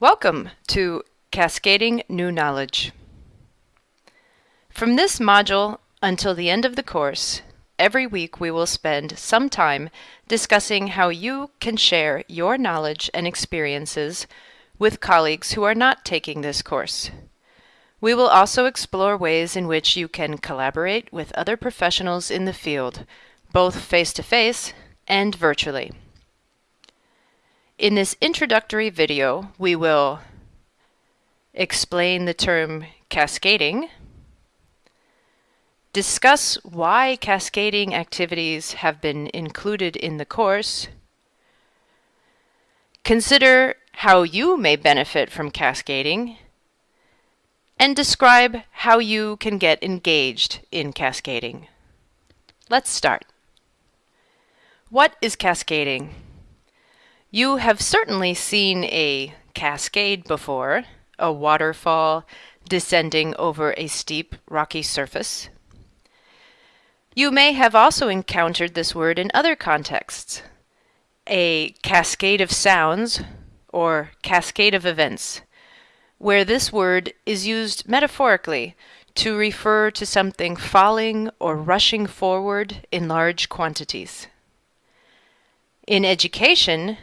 Welcome to Cascading New Knowledge. From this module until the end of the course, every week we will spend some time discussing how you can share your knowledge and experiences with colleagues who are not taking this course. We will also explore ways in which you can collaborate with other professionals in the field, both face-to-face -face and virtually. In this introductory video, we will explain the term cascading, discuss why cascading activities have been included in the course, consider how you may benefit from cascading, and describe how you can get engaged in cascading. Let's start. What is cascading? You have certainly seen a cascade before, a waterfall descending over a steep rocky surface. You may have also encountered this word in other contexts, a cascade of sounds or cascade of events, where this word is used metaphorically to refer to something falling or rushing forward in large quantities. In education,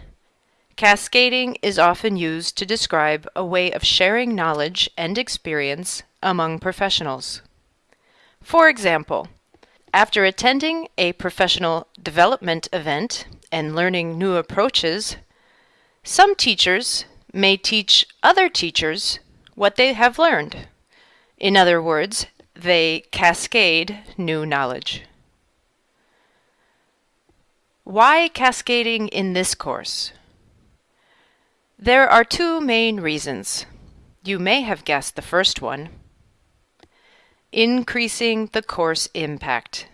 Cascading is often used to describe a way of sharing knowledge and experience among professionals. For example, after attending a professional development event and learning new approaches, some teachers may teach other teachers what they have learned. In other words, they cascade new knowledge. Why cascading in this course? There are two main reasons. You may have guessed the first one. Increasing the course impact.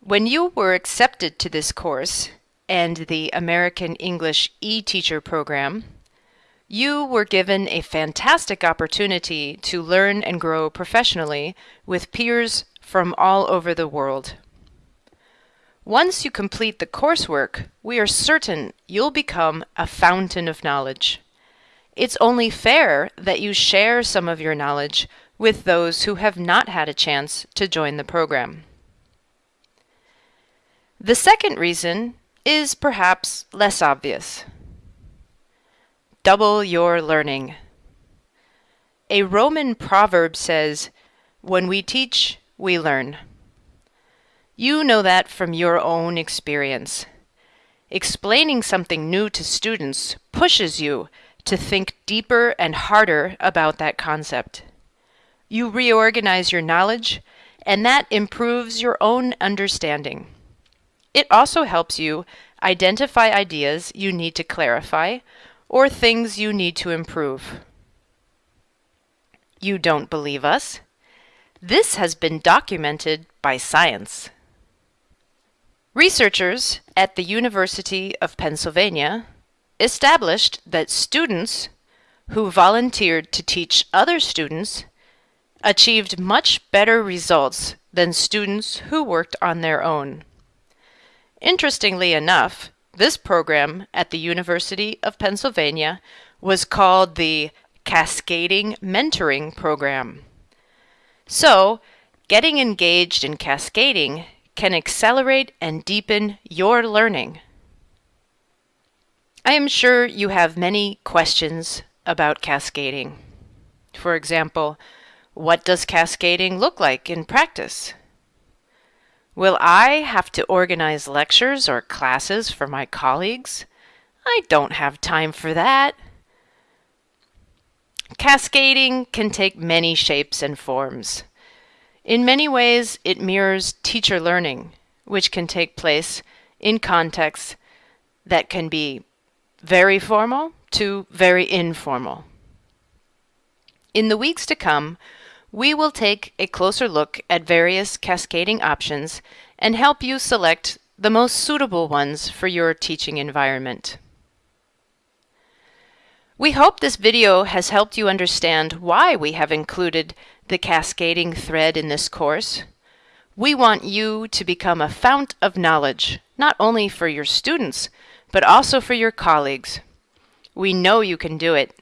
When you were accepted to this course and the American English e-teacher program, you were given a fantastic opportunity to learn and grow professionally with peers from all over the world. Once you complete the coursework, we are certain you'll become a fountain of knowledge. It's only fair that you share some of your knowledge with those who have not had a chance to join the program. The second reason is perhaps less obvious. Double your learning. A Roman proverb says, when we teach, we learn. You know that from your own experience. Explaining something new to students pushes you to think deeper and harder about that concept. You reorganize your knowledge, and that improves your own understanding. It also helps you identify ideas you need to clarify or things you need to improve. You don't believe us? This has been documented by science. Researchers at the University of Pennsylvania established that students who volunteered to teach other students achieved much better results than students who worked on their own. Interestingly enough, this program at the University of Pennsylvania was called the Cascading Mentoring Program. So, getting engaged in cascading can accelerate and deepen your learning. I am sure you have many questions about cascading. For example, what does cascading look like in practice? Will I have to organize lectures or classes for my colleagues? I don't have time for that. Cascading can take many shapes and forms. In many ways, it mirrors teacher learning, which can take place in contexts that can be very formal to very informal. In the weeks to come, we will take a closer look at various cascading options and help you select the most suitable ones for your teaching environment. We hope this video has helped you understand why we have included the cascading thread in this course. We want you to become a fount of knowledge, not only for your students, but also for your colleagues. We know you can do it.